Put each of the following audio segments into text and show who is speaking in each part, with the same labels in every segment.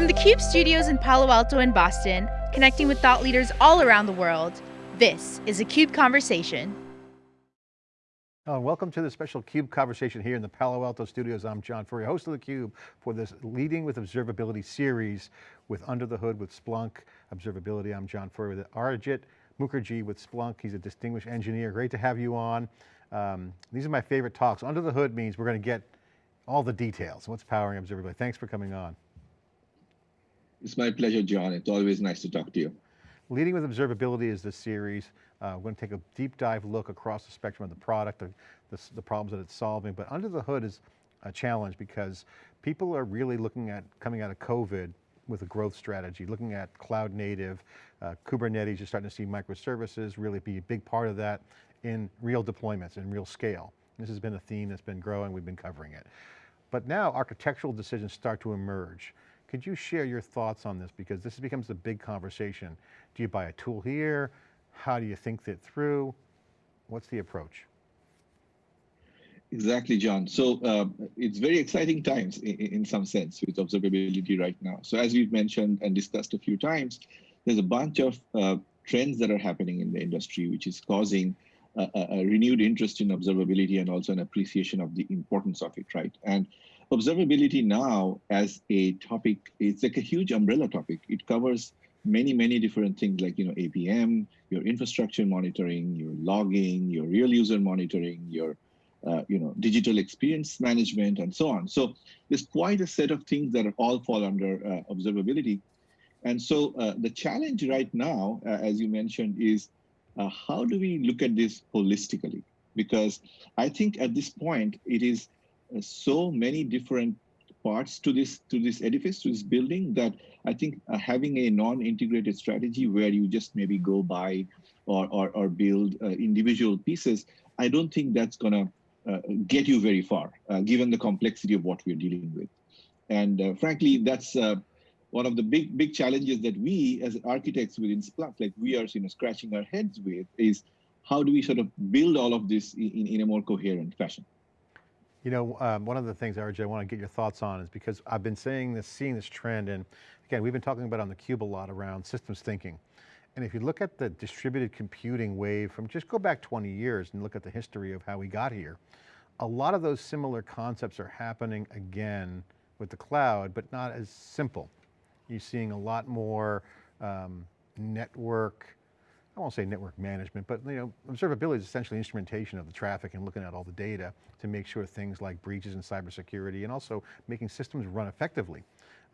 Speaker 1: From the CUBE studios in Palo Alto and Boston, connecting with thought leaders all around the world, this is a CUBE Conversation.
Speaker 2: Uh, welcome to the special CUBE conversation here in the Palo Alto studios. I'm John Furrier, host of theCUBE for this Leading with Observability series with Under the Hood with Splunk Observability. I'm John Furrier with Arijit Mukherjee with Splunk. He's a distinguished engineer. Great to have you on. Um, these are my favorite talks. Under the Hood means we're going to get all the details. What's powering observability? Thanks for coming on.
Speaker 3: It's my pleasure, John. It's always nice to talk to you.
Speaker 2: Leading with Observability is this series. Uh, we're going to take a deep dive look across the spectrum of the product, the, the, the, problems that it's solving, but under the hood is a challenge because people are really looking at coming out of COVID with a growth strategy, looking at cloud native, uh, Kubernetes, you're starting to see microservices really be a big part of that in real deployments, in real scale. This has been a theme that's been growing, we've been covering it. But now architectural decisions start to emerge. Could you share your thoughts on this? Because this becomes a big conversation. Do you buy a tool here? How do you think that through? What's the approach?
Speaker 3: Exactly, John. So uh, it's very exciting times in, in, some sense with observability right now. So as we've mentioned and discussed a few times, there's a bunch of uh, trends that are happening in the industry, which is causing a, a, renewed interest in observability and also an appreciation of the importance of it, right? And observability now as a topic, it's like a huge umbrella topic. It covers many, many different things like, you know, APM, your infrastructure monitoring, your logging, your real user monitoring, your, uh, you know, digital experience management, and so on. So there's quite a set of things that all fall under uh, observability. And so uh, the challenge right now, uh, as you mentioned, is uh, how do we look at this holistically? Because I think at this point, it is so many different parts to this to this edifice, to this building, that I think uh, having a non-integrated strategy where you just maybe go buy or, or, or build uh, individual pieces, I don't think that's going to uh, get you very far, uh, given the complexity of what we're dealing with. And uh, frankly, that's one of the big big challenges that we as architects within Splunk, like we are you know, scratching our heads with, is how do we sort of build all of this in, in a more coherent fashion?
Speaker 2: You know, um, one of the things, RJ, I want to get your thoughts on is because I've been saying this, seeing this trend, and again, we've been talking about on the cube a lot around systems thinking. And if you look at the distributed computing wave from just go back 20 years and look at the history of how we got here, a lot of those similar concepts are happening again with the cloud, but not as simple. You're seeing a lot more um, network, I won't say network management, but you know, observability is essentially instrumentation of the traffic and looking at all the data to make sure things like breaches and cybersecurity and also making systems run effectively.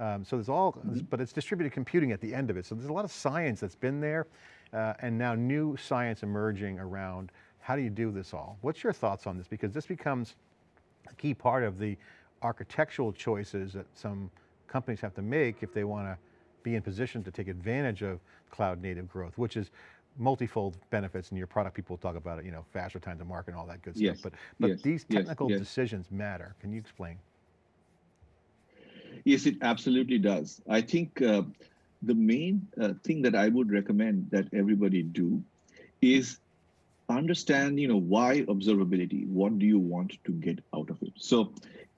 Speaker 2: Um, so there's all, mm -hmm. but it's distributed computing at the end of it. So there's a lot of science that's been there uh, and now new science emerging around how do you do this all? What's your thoughts on this? Because this becomes a key part of the architectural choices that some companies have to make if they want to be in position to take advantage of cloud native growth, which is multifold benefits in your product. People talk about it, you know, faster time to market and all that good
Speaker 3: yes.
Speaker 2: stuff. But, but
Speaker 3: yes.
Speaker 2: these technical
Speaker 3: yes.
Speaker 2: decisions matter. Can you explain?
Speaker 3: Yes, it absolutely does. I think uh, the main uh, thing that I would recommend that everybody do is understand, you know, why observability? What do you want to get out of it? So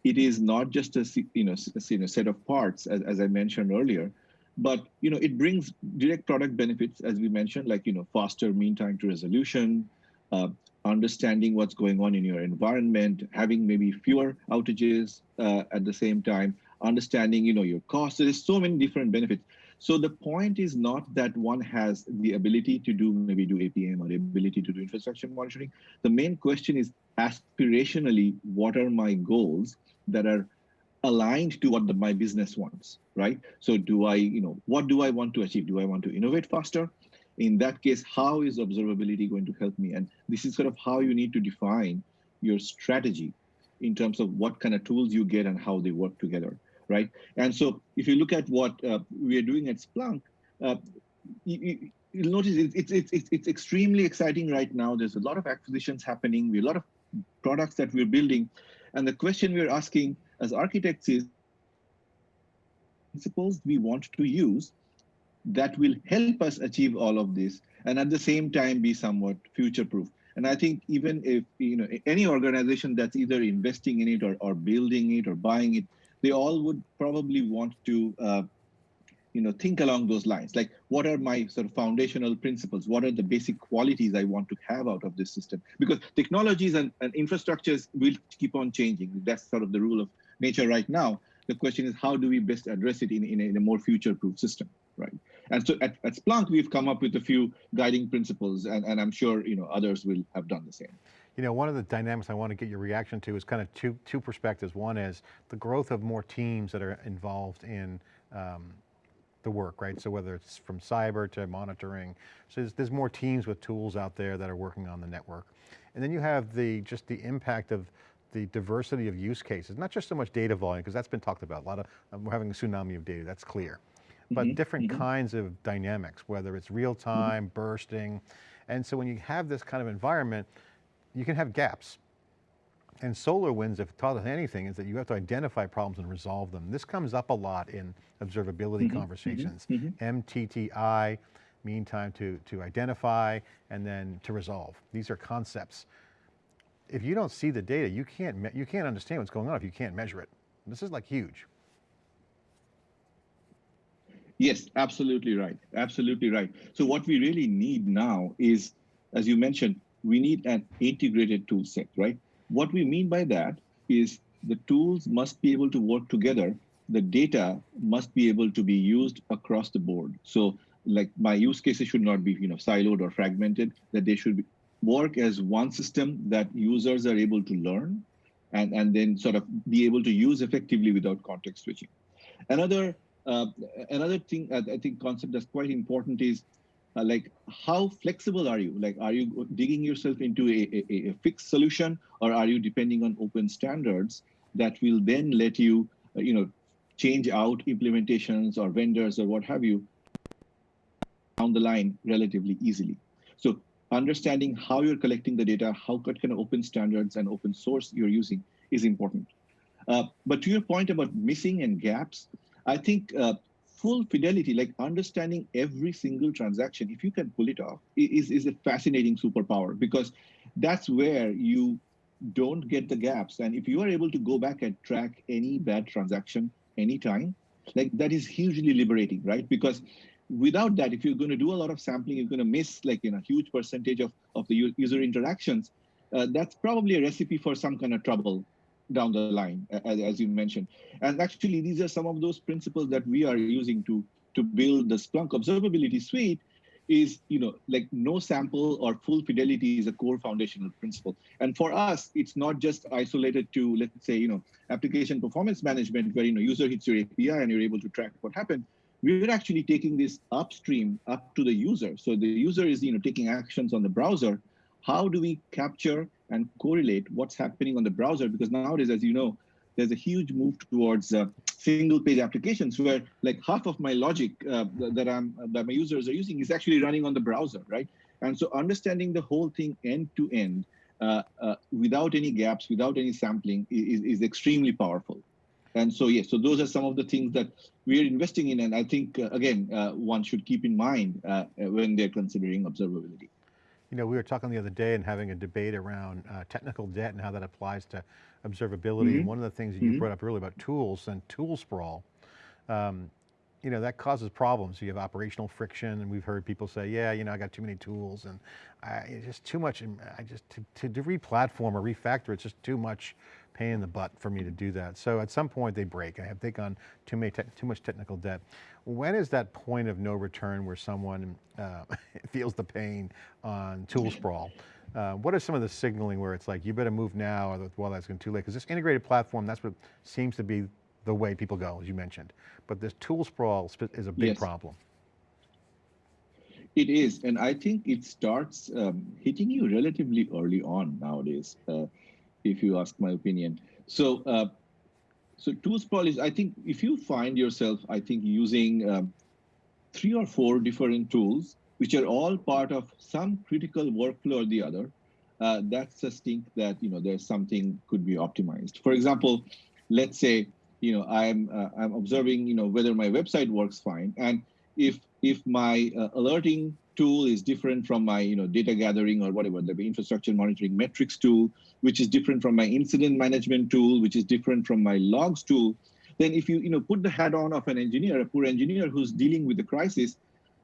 Speaker 3: it is not just a, you know, a, set of parts, as, as I mentioned earlier, but you know, it brings direct product benefits, as we mentioned, like you know, faster mean time to resolution, uh, understanding what's going on in your environment, having maybe fewer outages uh, at the same time, understanding you know your costs. There's so many different benefits. So the point is not that one has the ability to do maybe do APM or the ability to do infrastructure monitoring. The main question is aspirationally, what are my goals that are aligned to what the, my business wants, right? So do I, you know, what do I want to achieve? Do I want to innovate faster? In that case, how is observability going to help me? And this is sort of how you need to define your strategy in terms of what kind of tools you get and how they work together, right? And so if you look at what uh, we are doing at Splunk, uh, you, will notice it's, it's, it's, it's extremely exciting right now. There's a lot of acquisitions happening. We a lot of products that we're building. And the question we're asking as architects is, principles we want to use that will help us achieve all of this and at the same time be somewhat future proof. And I think even if you know any organization that's either investing in it or, or building it or buying it, they all would probably want to uh, you know, think along those lines. Like, what are my sort of foundational principles? What are the basic qualities I want to have out of this system? Because technologies and, and infrastructures will keep on changing. That's sort of the rule of nature right now. The question is, how do we best address it in, in, a, in a more future-proof system, right? And so at, at Splunk, we've come up with a few guiding principles, and, and I'm sure you know others will have done the same.
Speaker 2: You know, one of the dynamics I want to get your reaction to is kind of two, two perspectives. One is the growth of more teams that are involved in um, the work, right? So whether it's from cyber to monitoring, so there's, there's more teams with tools out there that are working on the network. And then you have the, just the impact of the diversity of use cases, not just so much data volume, because that's been talked about. A lot of, um, we're having a tsunami of data, that's clear. But mm -hmm, different mm -hmm. kinds of dynamics, whether it's real mm-hmm. time, mm -hmm. bursting. And so when you have this kind of environment, you can have gaps. And SolarWinds, if taught us anything, is that you have to identify problems and resolve them. This comes up a lot in observability mm -hmm, conversations. Mm -hmm, MTTI, mean time to, to identify, and then to resolve. These are concepts. If you don't see the data, you can't, you can't understand what's going on if you can't measure it. This is like huge.
Speaker 3: Yes, absolutely right. Absolutely right. So what we really need now is, as you mentioned, we need an integrated tool set, right? What we mean by that is the tools must be able to work together. The data must be able to be used across the board. So like my use cases should not be you know, siloed or fragmented, that they should be, work as one system that users are able to learn and, and then sort of be able to use effectively without context switching. Another, uh, another thing, I think concept that's quite important is uh, like how flexible are you? Like, are you digging yourself into a, a, a, fixed solution or are you depending on open standards that will then let you, uh, you know, change out implementations or vendors or what have you down the line relatively easily. So understanding how you're collecting the data, how what kind of open standards and open source you're using is important. Uh, but to your point about missing and gaps, I think uh, full fidelity, like understanding every single transaction, if you can pull it off, is, is a fascinating superpower because that's where you don't get the gaps. And if you are able to go back and track any bad transaction anytime, like that is hugely liberating, right? Because without that, if you're going to do a lot of sampling, you're going to miss like you know huge percentage of, of the user interactions. Uh, that's probably a recipe for some kind of trouble down the line, as, as you mentioned. And actually, these are some of those principles that we are using to, to build the Splunk observability suite is, you know, like no sample or full fidelity is a core foundational principle. And for us, it's not just isolated to, let's say, you know, application performance management where, you know, user hits your API and you're able to track what happened. We're actually taking this upstream up to the user. So the user is, you know, taking actions on the browser. How do we capture and correlate what's happening on the browser because nowadays, as you know, there's a huge move towards uh, single page applications where like half of my logic uh, that I'm that my users are using is actually running on the browser, right? And so understanding the whole thing end to end uh, uh without any gaps, without any sampling is, is extremely powerful. And so, yes, so those are some of the things that we're investing in. And I think, uh, again, uh, one should keep in mind when they're considering observability.
Speaker 2: You know, we were talking the other day and having a debate around uh, technical debt and how that applies to observability. Mm -hmm. And one of the things that you mm -hmm. brought up earlier about tools and tool sprawl, um, you know, that causes problems. You have operational friction and we've heard people say, yeah, you know, I got too many tools and I, it's just too much. I just, to, to, to re-platform or refactor, it's just too much pain in the butt for me to do that. So at some point they break. I have taken on too, many too much technical debt. When is that point of no return where someone uh, feels the pain on tool sprawl? Uh, what are some of the signaling where it's like, you better move now or well, that's going too late? Because this integrated platform, that's what seems to be the way people go, as you mentioned. But this tool sprawl is a big yes. problem.
Speaker 3: It is, and I think it starts um, hitting you relatively early on nowadays. Uh, if you ask my opinion. So, uh, so tool sprawl is, I think, if you find yourself, I think, using um, three or four different tools, which are all part of some critical workflow or the other, uh, that's a stink that you know there's something could be optimized. For example, let's say you know I'm uh, I'm observing you know whether my website works fine, and if if my uh, alerting tool is different from my you know data gathering or whatever the infrastructure monitoring metrics tool which is different from my incident management tool which is different from my logs tool then if you, you know, put the hat on of an engineer, a poor engineer who's dealing with the crisis,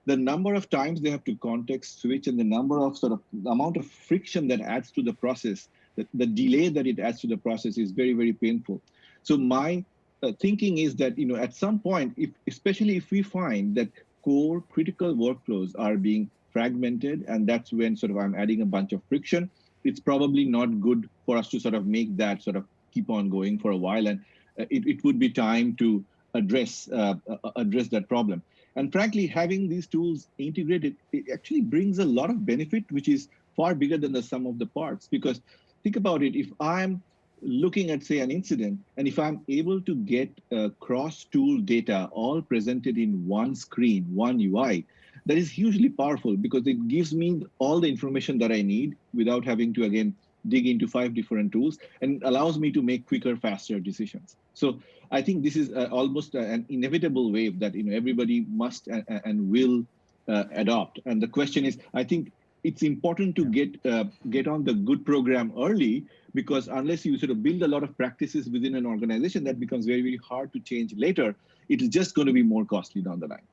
Speaker 3: the number of times they have to context switch and the number of sort of amount of friction that adds to the process, the, the delay that it adds to the process is very, very painful. So my uh, thinking is that, you know, at some point, if, especially if we find that core critical workflows are being fragmented, and that's when sort of I'm adding a bunch of friction, it's probably not good for us to sort of make that sort of keep on going for a while. And uh, it, it would be time to address uh, uh, address that problem. And frankly, having these tools integrated, it actually brings a lot of benefit, which is far bigger than the sum of the parts. Because think about it, if I'm looking at, say, an incident, and if I'm able to get uh, cross-tool data all presented in one screen, one UI, that is hugely powerful because it gives me all the information that I need without having to, again, dig into five different tools and allows me to make quicker, faster decisions. So I think this is uh, almost an inevitable wave that you know everybody must and, and will uh, adopt. And the question is, I think it's important to get uh, get on the good program early because unless you sort of build a lot of practices within an organization, that becomes very, very hard to change later. It is just going to be more costly down the line.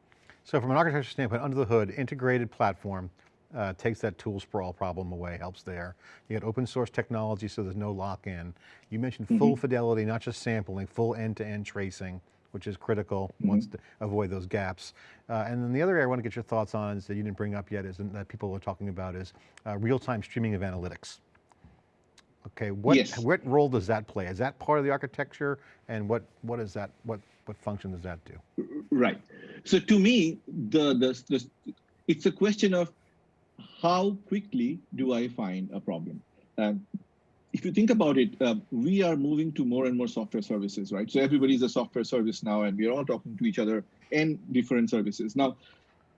Speaker 2: So from an architecture standpoint, under the hood, integrated platform, uh, takes that tool sprawl problem away, helps there. You got open source technology so there's no lock-in. You mentioned mm -hmm. full fidelity, not just sampling, full end-to-end -end tracing, which is critical mm -hmm. once to avoid those gaps. Uh, and then the other area I want to get your thoughts on is that you didn't bring up yet is that people are talking about is uh, real-time streaming of analytics. Okay, what,
Speaker 3: yes.
Speaker 2: what role does that play? Is that part of the architecture? And what, what is that, what, what function does that do?
Speaker 3: Right. So to me, the, the, the it's a question of how quickly do I find a problem? Um, if you think about it, uh, we are moving to more and more software services, right? So everybody's a software service now, and we're all talking to each other in different services. Now,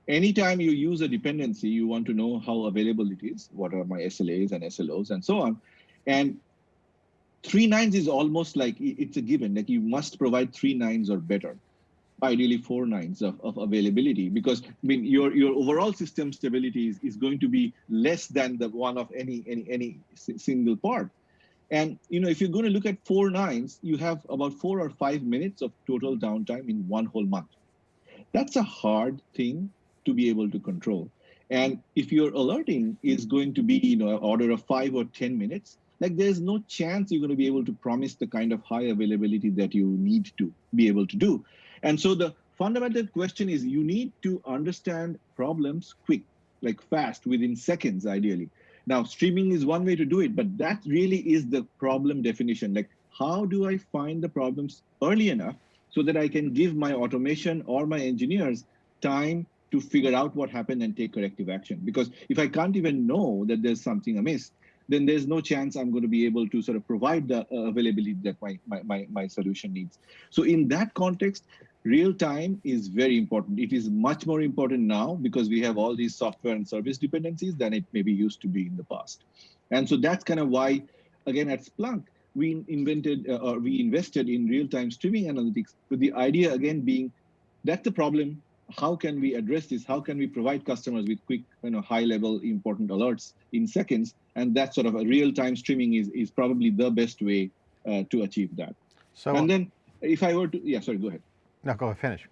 Speaker 3: anytime you use a dependency, you want to know how available it is, what are my SLAs and SLOs and so on. And three nines is almost like it's a given, like you must provide three nines or better ideally four nines of, of availability because I mean your your overall system stability is, is going to be less than the one of any any any single part. And you know if you're going to look at four nines, you have about four or five minutes of total downtime in one whole month. That's a hard thing to be able to control. And if your alerting is going to be you know order of five or ten minutes, like there's no chance you're going to be able to promise the kind of high availability that you need to be able to do. And so the fundamental question is you need to understand problems quick, like fast, within seconds, ideally. Now, streaming is one way to do it, but that really is the problem definition. Like, how do I find the problems early enough so that I can give my automation or my engineers time to figure out what happened and take corrective action? Because if I can't even know that there's something amiss, then there's no chance I'm going to be able to sort of provide the uh, availability that my, my, my, my solution needs. So in that context, real time is very important. It is much more important now because we have all these software and service dependencies than it maybe used to be in the past. And so that's kind of why, again, at Splunk, we invented uh, or we invested in real-time streaming analytics with the idea again being that's the problem. How can we address this? How can we provide customers with quick, you know, high-level important alerts in seconds? And that sort of a real-time streaming is is probably the best way uh, to achieve that. So, and then if I were to, yeah, sorry, go ahead.
Speaker 2: No, go ahead, finish.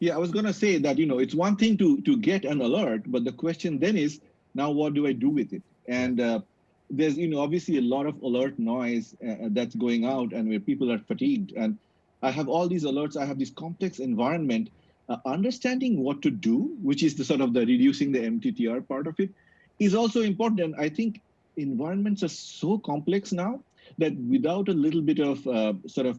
Speaker 3: Yeah, I was going to say that, you know, it's one thing to, to get an alert, but the question then is, now what do I do with it? And uh, there's, you know, obviously a lot of alert noise uh, uh, that's going out and where people are fatigued. And I have all these alerts, I have this complex environment. Uh, understanding what to do, which is the sort of the reducing the MTTR part of it, is also important. I think environments are so complex now that without a little bit of uh, sort of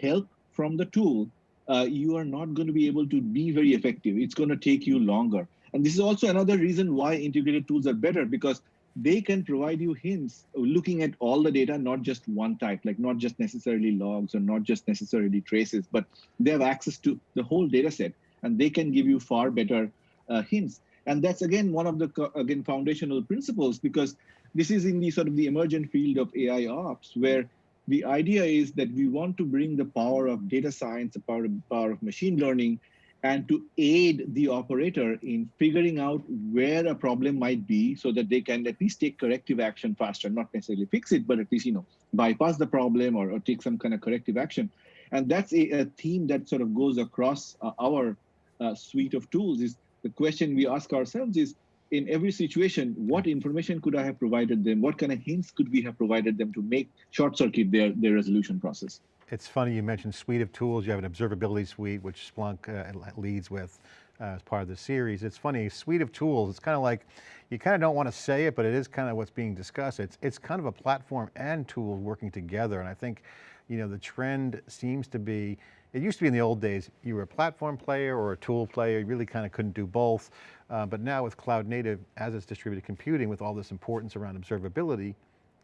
Speaker 3: help from the tool, uh, you are not going to be able to be very effective. It's going to take you longer. And this is also another reason why integrated tools are better because they can provide you hints looking at all the data, not just one type, like not just necessarily logs or not just necessarily traces, but they have access to the whole data set and they can give you far better uh, hints. And that's again, one of the again foundational principles because this is in the sort of the emergent field of AI ops where the idea is that we want to bring the power of data science, the power of, power of machine learning, and to aid the operator in figuring out where a problem might be so that they can at least take corrective action faster, not necessarily fix it, but at least, you know, bypass the problem or, or take some kind of corrective action. And that's a, a theme that sort of goes across uh, our uh, suite of tools is the question we ask ourselves is, in every situation, what information could I have provided them? What kind of hints could we have provided them to make short circuit their, their resolution process?
Speaker 2: It's funny you mentioned suite of tools. You have an observability suite, which Splunk uh, leads with uh, as part of the series. It's funny, suite of tools, it's kind of like, you kind of don't want to say it, but it is kind of what's being discussed. It's, it's kind of a platform and tools working together. And I think, you know, the trend seems to be, it used to be in the old days, you were a platform player or a tool player, you really kind of couldn't do both. Uh, but now with cloud native, as it's distributed computing, with all this importance around observability,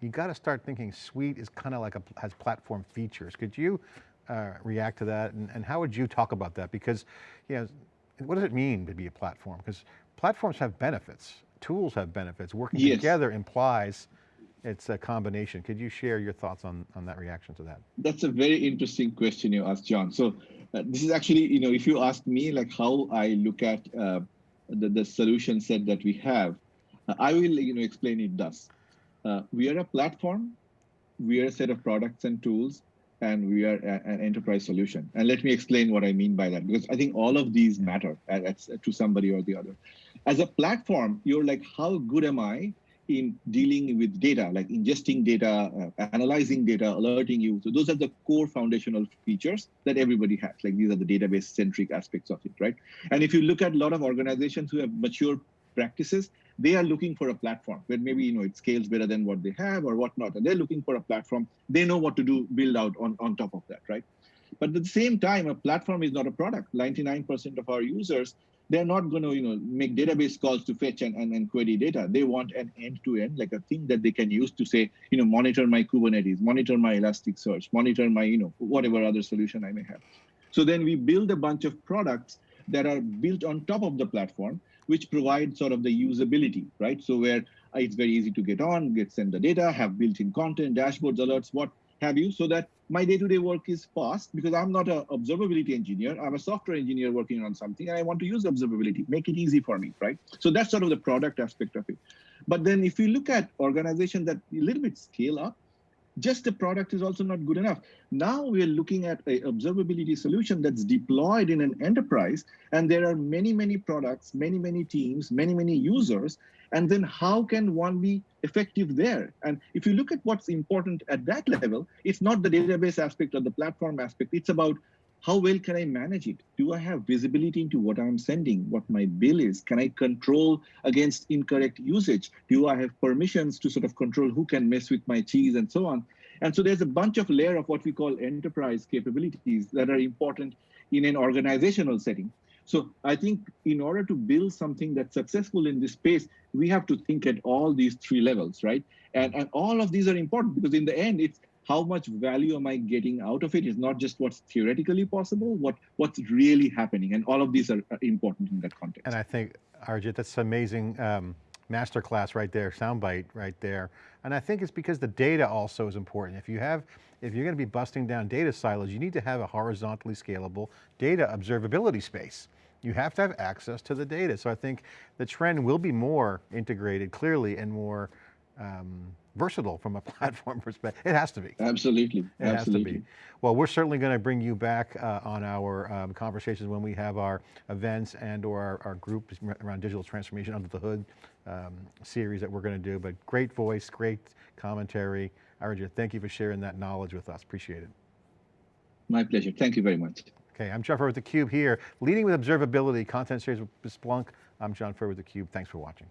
Speaker 2: you got to start thinking suite is kind of like a, has platform features. Could you uh, react to that? And, and how would you talk about that? Because, you know, what does it mean to be a platform? Because platforms have benefits, tools have benefits. Working yes. together implies it's a combination. Could you share your thoughts on, on that reaction to that?
Speaker 3: That's a very interesting question you asked, John. So uh, this is actually, you know, if you ask me like how I look at uh, the, the solution set that we have, uh, I will, you know, explain it thus. Uh, we are a platform, we are a set of products and tools, and we are a, an enterprise solution. And let me explain what I mean by that, because I think all of these matter to somebody or the other. As a platform, you're like, how good am I in dealing with data, like ingesting data, uh, analyzing data, alerting you. So those are the core foundational features that everybody has. Like these are the database centric aspects of it, right? And if you look at a lot of organizations who have mature practices, they are looking for a platform where maybe you know it scales better than what they have or whatnot, and they're looking for a platform. They know what to do, build out on, on top of that, right? But at the same time, a platform is not a product. 99% of our users they're not going to you know make database calls to fetch and, and, and query data. They want an end-to-end like a thing that they can use to say you know monitor my kubernetes monitor my elasticsearch monitor my you know whatever other solution i may have. So then we build a bunch of products that are built on top of the platform which provide sort of the usability right? So where uh, it's very easy to get on get send the data have built-in content dashboards alerts what have you so that my day-to-day work is fast because I'm not an observability engineer. I'm a software engineer working on something and I want to use observability, make it easy for me, right? So that's sort of the product aspect of it. But then if you look at organizations that a little bit scale up, just the product is also not good enough. Now we're looking at a observability solution that's deployed in an enterprise, and there are many, many products, many, many teams, many, many users, and then how can one be effective there? And if you look at what's important at that level, it's not the database aspect or the platform aspect, it's about how well can I manage it? Do I have visibility into what I'm sending, what my bill is? Can I control against incorrect usage? Do I have permissions to sort of control who can mess with my cheese and so on? And so there's a bunch of layer of what we call enterprise capabilities that are important in an organizational setting. So I think in order to build something that's successful in this space, we have to think at all these three levels, right? And, and all of these are important because in the end, it's how much value am I getting out of it? it is not just what's theoretically possible, what what's really happening. And all of these are, important in that context.
Speaker 2: And I think, Arijit, that's amazing um, masterclass right there, soundbite right there. And I think it's because the data also is important. If you have, if you're going to be busting down data silos, you need to have a horizontally scalable data observability space. You have to have access to the data. So I think the trend will be more integrated clearly and more um, versatile from a platform perspective. It has to be.
Speaker 3: Absolutely,
Speaker 2: it
Speaker 3: absolutely.
Speaker 2: Has to be. Well, we're certainly going to bring you back uh, on our um, conversations when we have our events and or our, our group around digital transformation under the hood um, series that we're going to do, but great voice, great commentary. Arijit, thank you for sharing that knowledge with us, appreciate it.
Speaker 3: My pleasure, thank you very much.
Speaker 2: Okay, I'm John Furrier with theCUBE here, leading with observability, content series with Splunk. I'm John Furrier with theCUBE, thanks for watching.